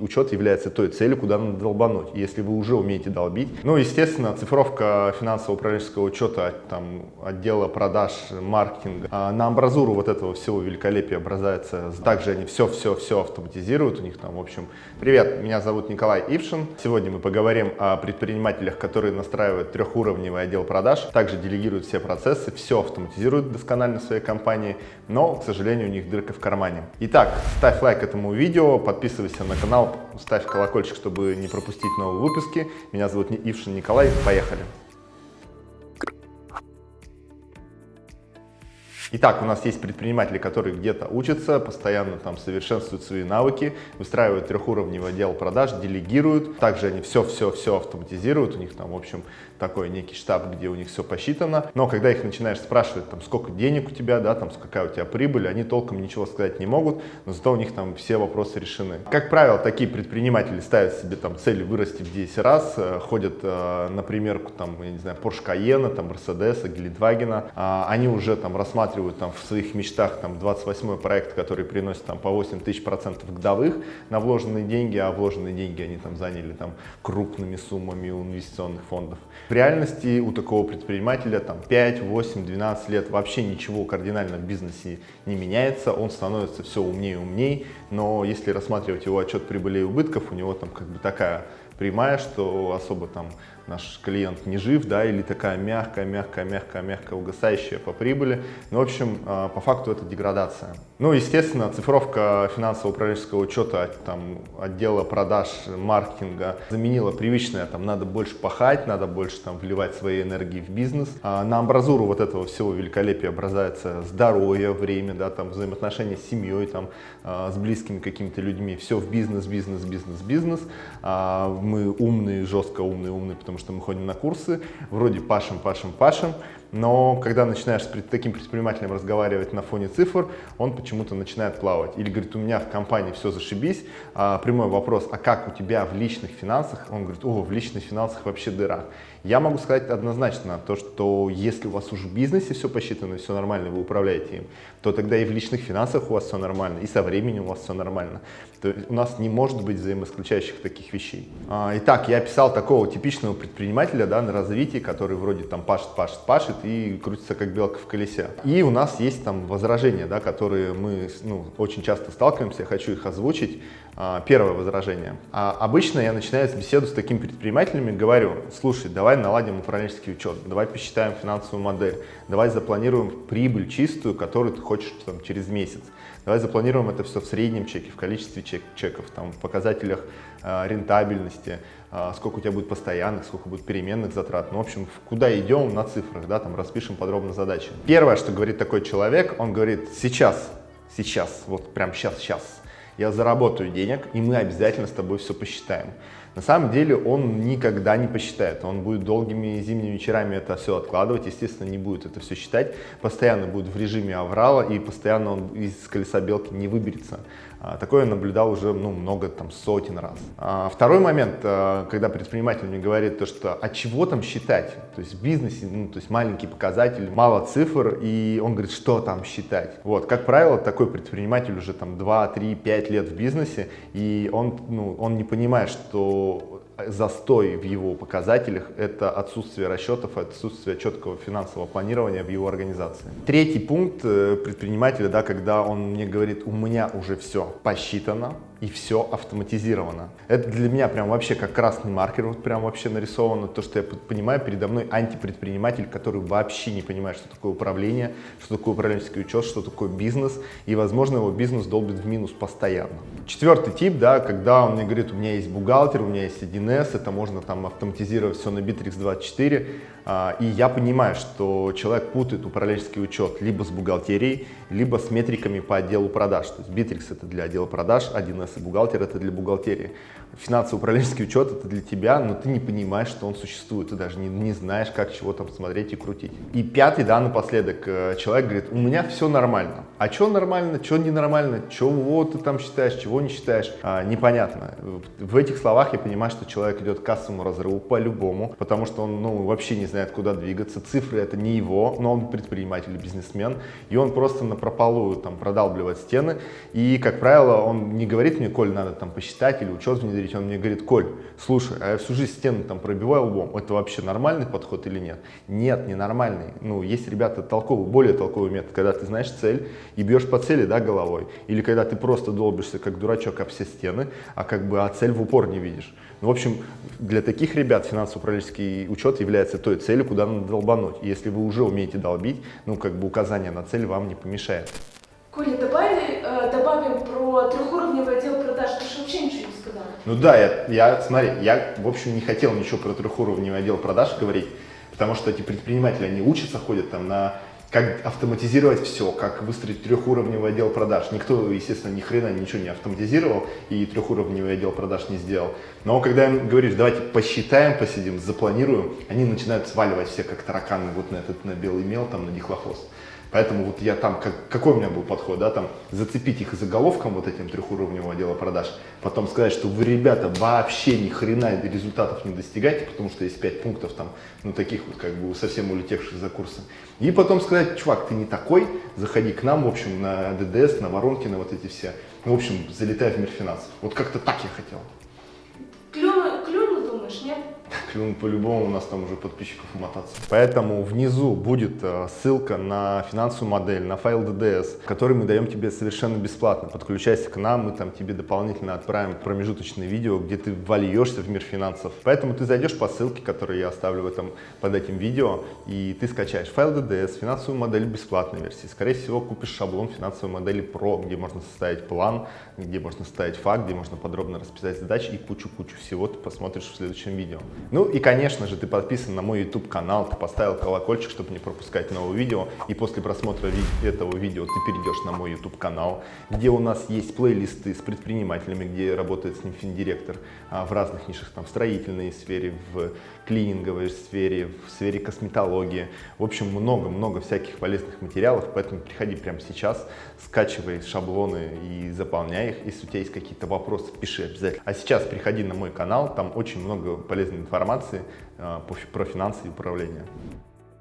Учет является той целью, куда надо долбануть. Если вы уже умеете долбить. Ну, естественно, цифровка финансово-управленческого учета, там, отдела продаж, маркетинга. А на амбразуру вот этого всего великолепия образуется. Также они все-все-все автоматизируют. У них там, в общем, привет, меня зовут Николай Ившин. Сегодня мы поговорим о предпринимателях, которые настраивают трехуровневый отдел продаж. Также делегируют все процессы, все автоматизируют досконально в своей компании. Но, к сожалению, у них дырка в кармане. Итак, ставь лайк этому видео, подписывайся канал, ставь колокольчик, чтобы не пропустить новые выпуски. Меня зовут Ившин Николай. Поехали! Итак, у нас есть предприниматели, которые где-то учатся, постоянно там совершенствуют свои навыки, выстраивают трехуровневый отдел продаж, делегируют. Также они все-все-все автоматизируют. У них там, в общем, такой некий штаб, где у них все посчитано. Но когда их начинаешь спрашивать, там, сколько денег у тебя, да, там, какая у тебя прибыль, они толком ничего сказать не могут, но зато у них там все вопросы решены. Как правило, такие предприниматели ставят себе там цель вырасти в 10 раз, э, ходят э, на примерку, там, я не знаю, Porsche Cayenne, там, Mercedes, Гелендвагена, а они уже там рассматривают рассматривают там в своих мечтах там 28 проект, который приносит там по 8 тысяч процентов годовых на вложенные деньги, а вложенные деньги они там заняли там крупными суммами у инвестиционных фондов. В реальности у такого предпринимателя там 5, 8, 12 лет вообще ничего кардинально в бизнесе не меняется, он становится все умнее и умнее, но если рассматривать его отчет прибыли и убытков, у него там как бы такая прямая, что особо там наш клиент не жив, да, или такая мягкая, мягкая, мягкая, мягкая, угасающая по прибыли. Ну, в общем, а, по факту это деградация. Ну, естественно, цифровка финансово-управленческого учета, там, отдела продаж, маркетинга заменила привычное, там, надо больше пахать, надо больше, там, вливать свои энергии в бизнес. А на амбразуру вот этого всего великолепия образуется здоровье, время, да, там, взаимоотношения с семьей, там, а, с близкими какими-то людьми. Все в бизнес, бизнес, бизнес, бизнес. А мы умные, жестко умные, умные, потому что мы ходим на курсы, вроде пашем, пашем, пашем, но когда начинаешь с таким предпринимателем разговаривать на фоне цифр, он почему-то начинает плавать. Или говорит, у меня в компании все зашибись. А, прямой вопрос, а как у тебя в личных финансах? Он говорит, о, в личных финансах вообще дыра. Я могу сказать однозначно, то, что если у вас уже в бизнесе все посчитано, все нормально, вы управляете им, то тогда и в личных финансах у вас все нормально, и со временем у вас все нормально. То есть у нас не может быть взаимоисключающих таких вещей. А, итак, я описал такого типичного предпринимателя да, на развитии, который вроде там пашет, пашет, пашет и крутится как белка в колесе. И у нас есть там возражения, да, которые мы ну, очень часто сталкиваемся, я хочу их озвучить. А, первое возражение. А, обычно я начинаю беседу с такими предпринимателями, говорю, слушай, давай наладим управленческий учет, давай посчитаем финансовую модель, давай запланируем прибыль чистую, которую ты хочешь там, через месяц. Давай запланируем это все в среднем чеке, в количестве чек, чеков, там, в показателях э, рентабельности, э, сколько у тебя будет постоянных, сколько будет переменных затрат. Ну, в общем, куда идем на цифрах, да, там распишем подробно задачи. Первое, что говорит такой человек, он говорит, сейчас, сейчас, вот прям сейчас, сейчас, я заработаю денег, и мы обязательно с тобой все посчитаем. На самом деле он никогда не посчитает, он будет долгими зимними вечерами это все откладывать, естественно, не будет это все считать, постоянно будет в режиме аврала и постоянно он из колеса белки не выберется. А, такое я наблюдал уже ну, много, там, сотен раз. А, второй момент, а, когда предприниматель мне говорит, то, что а чего там считать? То есть в бизнесе, ну, то есть маленький показатель, мало цифр, и он говорит, что там считать? Вот, как правило, такой предприниматель уже там 2, 3, 5 лет в бизнесе, и он, ну, он не понимает, что застой в его показателях – это отсутствие расчетов, отсутствие четкого финансового планирования в его организации. Третий пункт э, предпринимателя, да, когда он мне говорит, у меня уже все посчитано, и все автоматизировано. Это для меня прям вообще как красный маркер, вот прям вообще нарисовано, то, что я понимаю, передо мной антипредприниматель, который вообще не понимает, что такое управление, что такое управленческий учет, что такое бизнес, и, возможно, его бизнес долбит в минус постоянно. Четвертый тип, да, когда он мне говорит, у меня есть бухгалтер, у меня есть 1С, это можно там автоматизировать все на Bittrex24, а, и я понимаю, что человек путает управленческий учет либо с бухгалтерией, либо с метриками по отделу продаж. То есть Bittrex это для отдела продаж, 1С и бухгалтер это для бухгалтерии. Финансово-управленческий учет это для тебя, но ты не понимаешь, что он существует, ты даже не, не знаешь, как чего там смотреть и крутить. И пятый, да, напоследок, э, человек говорит, у меня все нормально. А что нормально, что ненормально, чего ты там считаешь, чего не считаешь, а, непонятно. В этих словах я понимаю, что человек идет к кассовому разрыву по-любому, потому что он ну, вообще не знает, куда двигаться. Цифры это не его, но он предприниматель, бизнесмен, и он просто на прополую там продалбливает стены. И, как правило, он не говорит мне, Коль, надо там посчитать или учет внедрить, он мне говорит, Коль, слушай, а я всю жизнь стены там пробиваю лбом, это вообще нормальный подход или нет? Нет, не нормальный. Ну, есть ребята толковые, более толковый метод, когда ты знаешь цель, и бьешь по цели, да, головой. Или когда ты просто долбишься, как дурачок, об все стены, а как бы а цель в упор не видишь. Ну, в общем, для таких ребят финансово-управленческий учет является той целью, куда надо долбануть. И если вы уже умеете долбить, ну, как бы указание на цель вам не помешает. Коля, добавили, э, добавим про трехуровневый отдел продаж. Ты же вообще ничего не сказал. Ну да, я, я, смотри, я, в общем, не хотел ничего про трехуровневый отдел продаж говорить, потому что эти предприниматели, они учатся, ходят там на как автоматизировать все, как выстроить трехуровневый отдел продаж. Никто, естественно, ни хрена ничего не автоматизировал и трехуровневый отдел продаж не сделал. Но когда им говоришь, давайте посчитаем, посидим, запланируем, они начинают сваливать все как тараканы вот на этот на белый мел, там на дихлофос. Поэтому вот я там, как, какой у меня был подход, да, там зацепить их заголовком вот этим трехуровневого отдела продаж, потом сказать, что вы, ребята, вообще ни хрена результатов не достигаете, потому что есть пять пунктов там, ну таких вот как бы совсем улетевших за курсы. И потом сказать, чувак, ты не такой, заходи к нам, в общем, на ДДС, на воронки, на вот эти все. Ну, в общем, залетай в мир финансов. Вот как-то так я хотел. По-любому, у нас там уже подписчиков умотаться. Поэтому внизу будет э, ссылка на финансовую модель, на файл DDS, который мы даем тебе совершенно бесплатно. Подключайся к нам, мы там тебе дополнительно отправим промежуточное видео, где ты вольешься в мир финансов. Поэтому ты зайдешь по ссылке, которую я оставлю в этом, под этим видео, и ты скачаешь файл DDS, финансовую модель бесплатной версии. Скорее всего, купишь шаблон финансовой модели Pro, где можно составить план, где можно составить факт, где можно подробно расписать задачи и кучу-кучу всего ты посмотришь в следующем видео. Ну и, конечно же, ты подписан на мой YouTube канал, ты поставил колокольчик, чтобы не пропускать новые видео. И после просмотра ви этого видео ты перейдешь на мой YouTube канал, где у нас есть плейлисты с предпринимателями, где работает с ним финдиректор а, в разных нишах, там в строительной сфере, в клининговой сфере, в сфере косметологии. В общем, много-много всяких полезных материалов, поэтому приходи прямо сейчас, скачивай шаблоны и заполняй их. Если у тебя есть какие-то вопросы, пиши обязательно. А сейчас приходи на мой канал, там очень много полезной информации э, про финансы и управление.